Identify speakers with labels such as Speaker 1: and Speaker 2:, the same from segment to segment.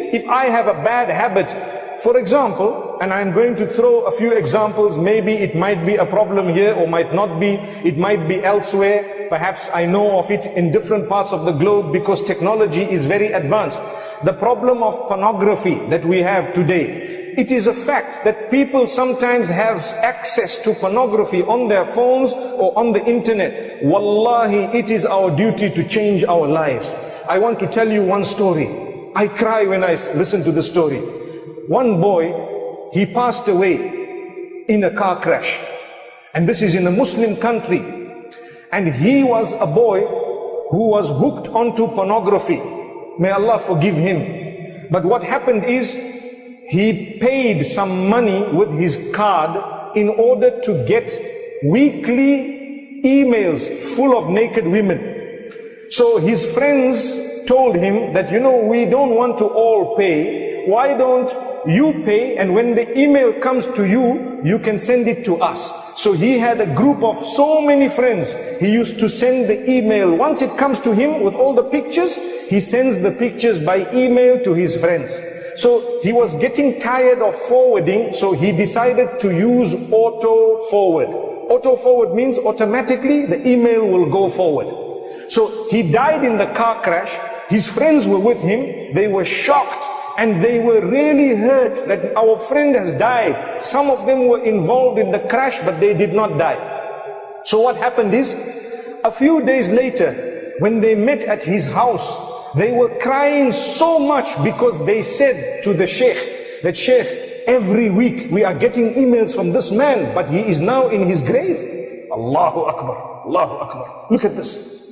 Speaker 1: If I have a bad habit, for example, and I'm going to throw a few examples, maybe it might be a problem here or might not be, it might be elsewhere, perhaps I know of it in different parts of the globe because technology is very advanced. The problem of pornography that we have today, it is a fact that people sometimes have access to pornography on their phones or on the internet. Wallahi, it is our duty to change our lives. I want to tell you one story. I cry when I listen to the story. One boy, he passed away in a car crash. And this is in a Muslim country. And he was a boy who was hooked onto pornography. May Allah forgive him. But what happened is, he paid some money with his card in order to get weekly emails full of naked women. So his friends told him that, you know, we don't want to all pay. Why don't you pay and when the email comes to you, you can send it to us. So he had a group of so many friends. He used to send the email. Once it comes to him with all the pictures, he sends the pictures by email to his friends. So he was getting tired of forwarding, so he decided to use auto forward. Auto forward means automatically the email will go forward. So he died in the car crash. His friends were with him. They were shocked and they were really hurt that our friend has died. Some of them were involved in the crash, but they did not die. So what happened is, a few days later, when they met at his house, they were crying so much because they said to the sheikh, that sheikh, every week we are getting emails from this man, but he is now in his grave. Allahu Akbar, Allahu Akbar. Look at this.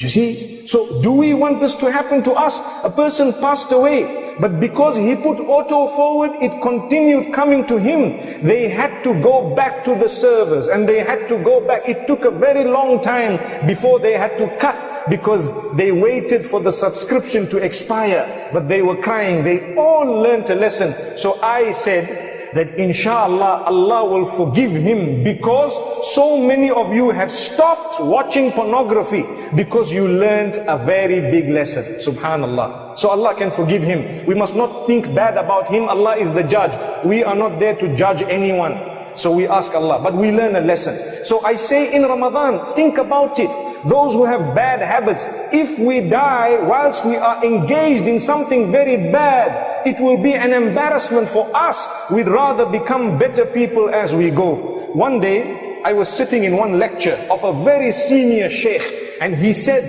Speaker 1: You see? So do we want this to happen to us? A person passed away, but because he put auto forward, it continued coming to him. They had to go back to the servers and they had to go back. It took a very long time before they had to cut because they waited for the subscription to expire. But they were crying. They all learned a lesson. So I said, that inshallah Allah will forgive him because so many of you have stopped watching pornography because you learned a very big lesson. Subhanallah. So Allah can forgive him. We must not think bad about him. Allah is the judge. We are not there to judge anyone. So we ask Allah, but we learn a lesson. So I say in Ramadan, think about it. Those who have bad habits, if we die whilst we are engaged in something very bad, it will be an embarrassment for us. We'd rather become better people as we go. One day, I was sitting in one lecture of a very senior sheikh, and he said,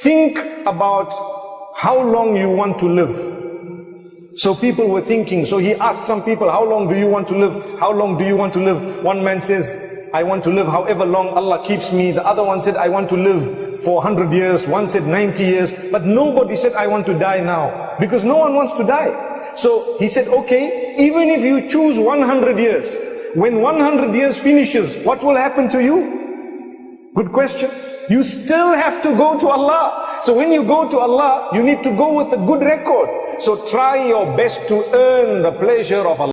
Speaker 1: think about how long you want to live. So people were thinking, so he asked some people, how long do you want to live? How long do you want to live? One man says, I want to live however long Allah keeps me. The other one said, I want to live for 100 years. One said 90 years. But nobody said, I want to die now. Because no one wants to die. So he said, okay, even if you choose 100 years, when 100 years finishes, what will happen to you? Good question. You still have to go to Allah. So when you go to Allah, you need to go with a good record. So try your best to earn the pleasure of Allah.